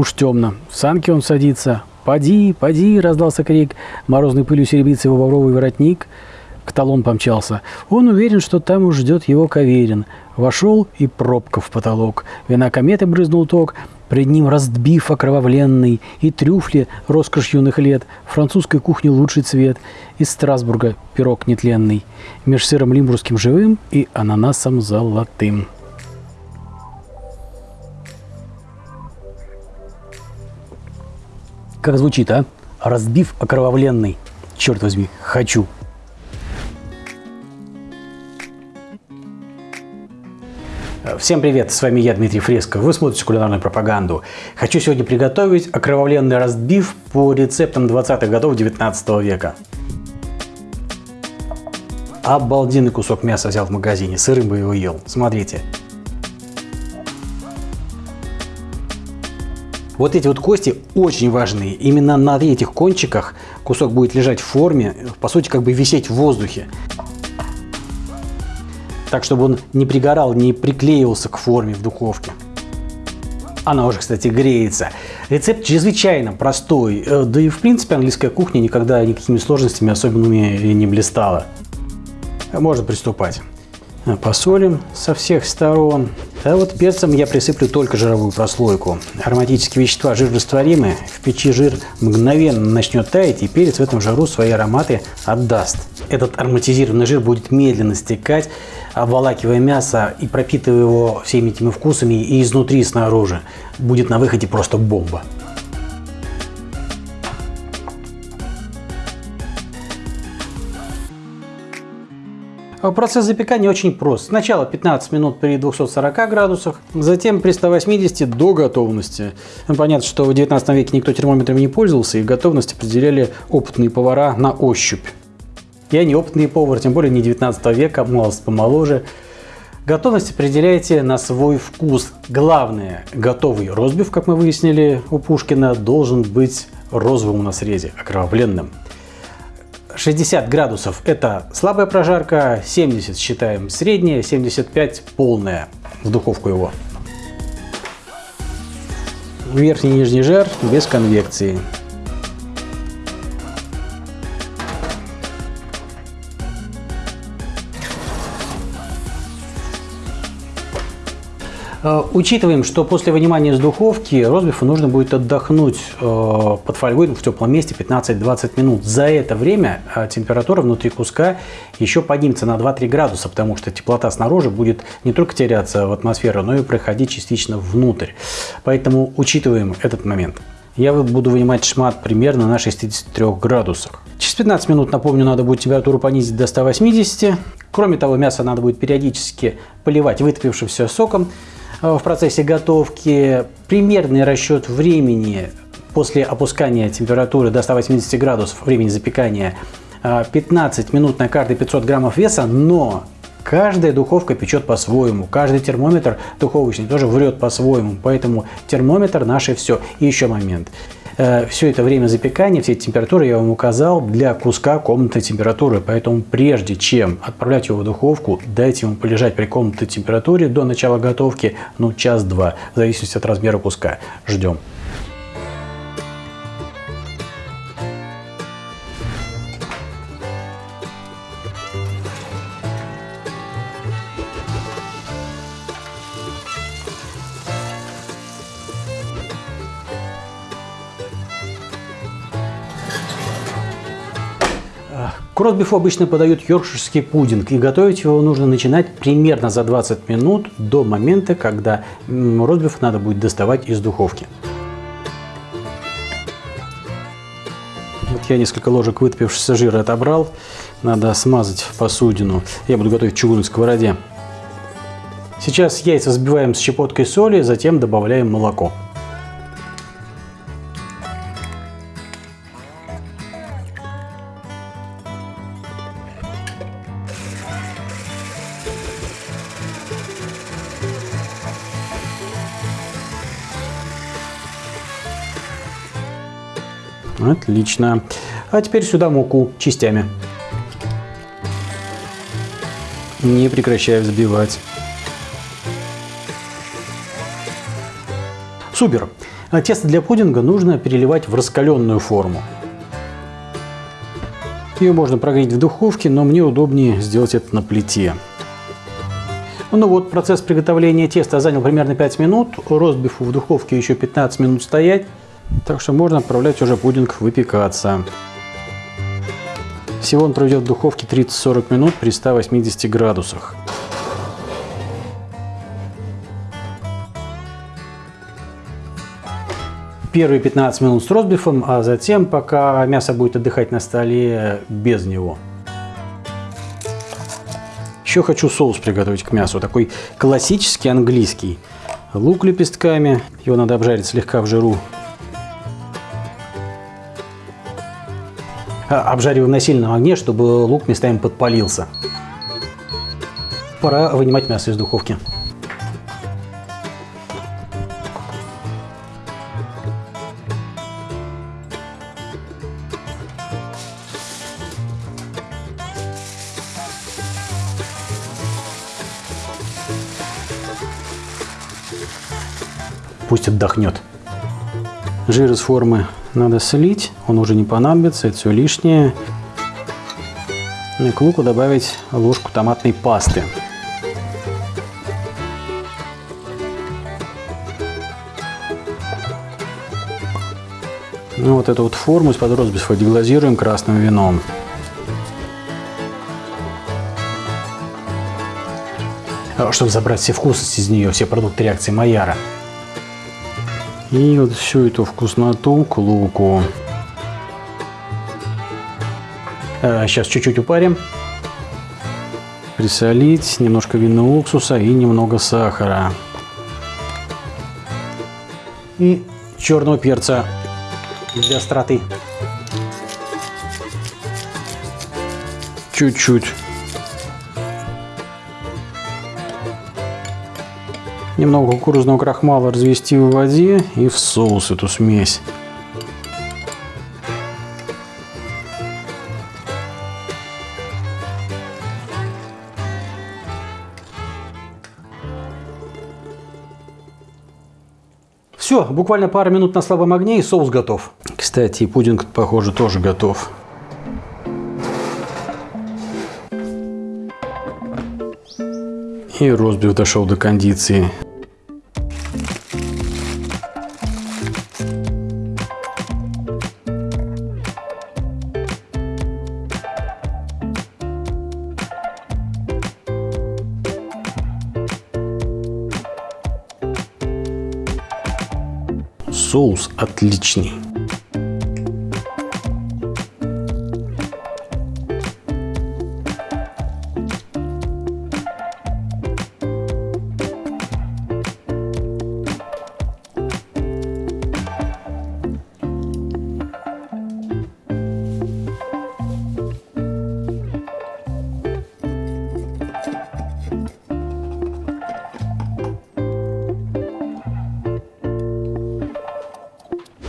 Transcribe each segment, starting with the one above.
Уж темно. В санки он садится. «Поди, поди!» – раздался крик. Морозной пылью серебрится его бобровый воротник. К талон помчался. Он уверен, что там уж ждет его Каверин. Вошел и пробка в потолок. Вина кометы брызнул ток. Пред ним раздбив окровавленный, и трюфли, роскошь юных лет, французской кухни лучший цвет, из Страсбурга пирог нетленный, меж сыром лимбургским живым и ананасом золотым. Как звучит, а? Разбив окровавленный. Черт возьми, хочу. Всем привет, с вами я, Дмитрий Фреско. Вы смотрите кулинарную пропаганду. Хочу сегодня приготовить окровавленный разбив по рецептам 20-х годов 19 века. Обалденный кусок мяса взял в магазине, сырым бы его ел. Смотрите. Вот эти вот кости очень важные. Именно на этих кончиках кусок будет лежать в форме, по сути, как бы висеть в воздухе. Так, чтобы он не пригорал, не приклеивался к форме в духовке. Она уже, кстати, греется. Рецепт чрезвычайно простой. Э, да и, в принципе, английская кухня никогда никакими сложностями особенными не блистала. Можно приступать. Посолим со всех сторон. А вот перцем я присыплю только жировую прослойку. Ароматические вещества жирорастворимы. В печи жир мгновенно начнет таять, и перец в этом жару свои ароматы отдаст. Этот ароматизированный жир будет медленно стекать, обволакивая мясо и пропитывая его всеми этими вкусами и изнутри, и снаружи. Будет на выходе просто бомба. Процесс запекания очень прост. Сначала 15 минут при 240 градусах, затем при 180 до готовности. Ну, понятно, что в 19 веке никто термометрами не пользовался, и готовность определяли опытные повара на ощупь. Я не опытный повар, тем более не 19 века, молодость помоложе. Готовность определяйте на свой вкус. Главное, готовый розбив, как мы выяснили у Пушкина, должен быть розовым на срезе, окровавленным. 60 градусов это слабая прожарка, 70 считаем средняя, 75 полная в духовку его. Верхний и нижний жар без конвекции. Учитываем, что после вынимания из духовки розбифу нужно будет отдохнуть э, под фольгой в теплом месте 15-20 минут. За это время э, температура внутри куска еще поднимется на 2-3 градуса, потому что теплота снаружи будет не только теряться в атмосферу, но и проходить частично внутрь. Поэтому учитываем этот момент. Я буду вынимать шмат примерно на 63 градусах. Через 15 минут, напомню, надо будет температуру понизить до 180. Кроме того, мясо надо будет периодически поливать вытопившимся соком. Э, в процессе готовки. Примерный расчет времени после опускания температуры до 180 градусов, времени запекания, 15 э, минут на каждые 500 граммов веса, но каждая духовка печет по-своему, каждый термометр духовочный тоже врет по-своему, поэтому термометр наше все. И еще момент. Э, все это время запекания, все эти температуры я вам указал для куска комнатной температуры. Поэтому прежде чем отправлять его в духовку, дайте ему полежать при комнатной температуре до начала готовки, ну час-два, в зависимости от размера куска. Ждем. К ростбифу обычно подают йоркширский пудинг, и готовить его нужно начинать примерно за 20 минут до момента, когда ростбиф надо будет доставать из духовки. Вот я несколько ложек вытопившегося жира отобрал. Надо смазать посудину. Я буду готовить в чугунной сковороде. Сейчас яйца взбиваем с щепоткой соли, затем добавляем молоко. Отлично. А теперь сюда муку частями. Не прекращая взбивать. Супер. А тесто для пудинга нужно переливать в раскаленную форму. Ее можно прогреть в духовке, но мне удобнее сделать это на плите. Ну вот, процесс приготовления теста занял примерно 5 минут. Ростбифу в духовке еще 15 минут стоять. Так что можно отправлять уже пудинг выпекаться. Всего он пройдет в духовке 30-40 минут при 180 градусах. Первые 15 минут с ростбифом, а затем, пока мясо будет отдыхать на столе, без него. Еще хочу соус приготовить к мясу, такой классический английский. Лук лепестками, его надо обжарить слегка в жиру. Обжариваем на сильном огне, чтобы лук местами подпалился. Пора вынимать мясо из духовки. Пусть отдохнет. Жир из формы надо слить, он уже не понадобится, это все лишнее. И к луку добавить ложку томатной пасты. Ну, вот эту вот форму из-под розбисфа деглазируем красным вином. А, чтобы забрать все вкусности из нее, все продукты реакции Майяра. И вот всю эту вкусноту к луку. Сейчас а, чуть-чуть упарим. Присолить, немножко винного уксуса и немного сахара. И черного перца для остроты. Чуть-чуть. Немного кукурузного крахмала развести в воде и в соус эту смесь. Все, буквально пару минут на слабом огне и соус готов. Кстати, пудинг, похоже, тоже готов. И розбив дошел до кондиции. Соус отличный.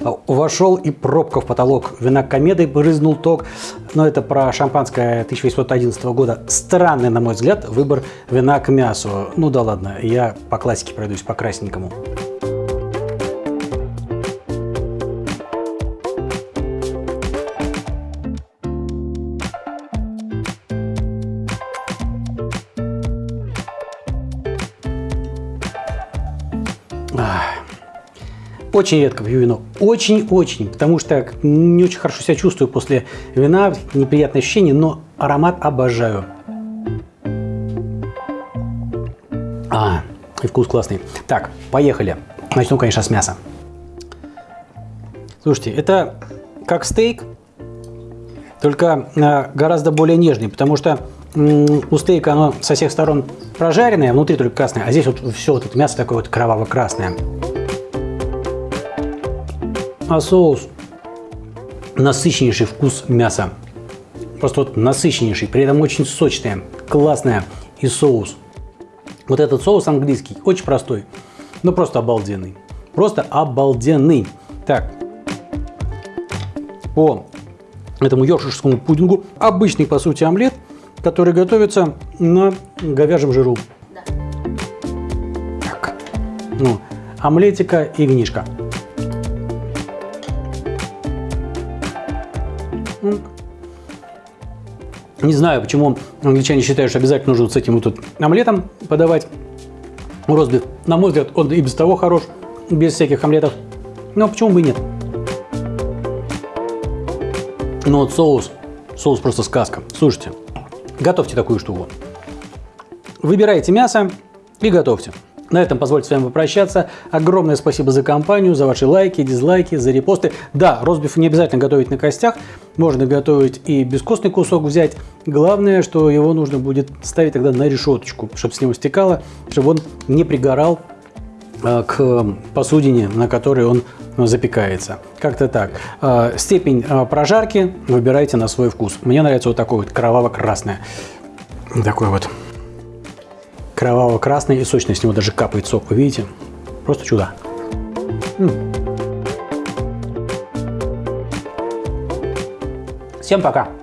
Вошел и пробка в потолок. Вина комедой брызнул ток. Но это про шампанское 1811 года. Странный, на мой взгляд, выбор вина к мясу. Ну да ладно, я по классике пройдусь, по красненькому. Очень редко пью вино. Очень-очень. Потому что не очень хорошо себя чувствую после вина. Неприятное ощущение, но аромат обожаю. А, и вкус классный. Так, поехали. Начну, конечно, с мяса. Слушайте, это как стейк, только э, гораздо более нежный, потому что у стейка оно со всех сторон прожаренное, внутри только красное, а здесь вот все вот это мясо такое вот кроваво-красное а соус насыщеннейший вкус мяса. Просто вот насыщеннейший, при этом очень сочное, классное и соус. Вот этот соус английский, очень простой, но просто обалденный. Просто обалденный. Так, по этому йоркширскому пудингу обычный, по сути, омлет, который готовится на говяжьем жиру. Да. Так, ну, омлетика и винишка. Не знаю, почему англичане считают, что обязательно нужно с этим вот тут омлетом подавать ростбиф. На мой взгляд, он и без того хорош, без всяких омлетов. Но почему бы и нет? Ну вот соус, соус просто сказка. Слушайте, готовьте такую штуку. Выбирайте мясо и готовьте. На этом позвольте с вами попрощаться. Огромное спасибо за компанию, за ваши лайки, дизлайки, за репосты. Да, ростбиф не обязательно готовить на костях. Можно готовить и бескостный кусок взять. Главное, что его нужно будет ставить тогда на решеточку, чтобы с него стекало, чтобы он не пригорал э, к посудине, на которой он запекается. Как-то так. Э, степень э, прожарки выбирайте на свой вкус. Мне нравится вот такой вот кроваво-красное. Такой вот кроваво-красный и сочный, с него даже капает сок, вы видите? Просто чудо. Всем пока!